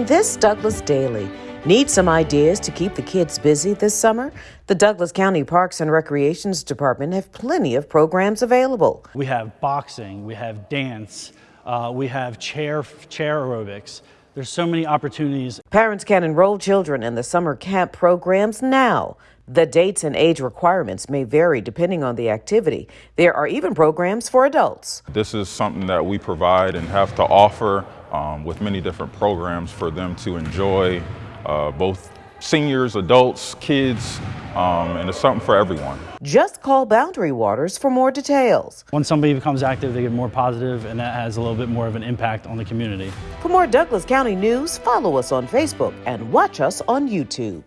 In this Douglas Daily, need some ideas to keep the kids busy this summer? The Douglas County Parks and Recreations Department have plenty of programs available. We have boxing, we have dance, uh, we have chair chair aerobics. There's so many opportunities. Parents can enroll children in the summer camp programs now. The dates and age requirements may vary depending on the activity. There are even programs for adults. This is something that we provide and have to offer um, with many different programs for them to enjoy, uh, both seniors, adults, kids, um, and it's something for everyone. Just call Boundary Waters for more details. When somebody becomes active, they get more positive, and that has a little bit more of an impact on the community. For more Douglas County news, follow us on Facebook and watch us on YouTube.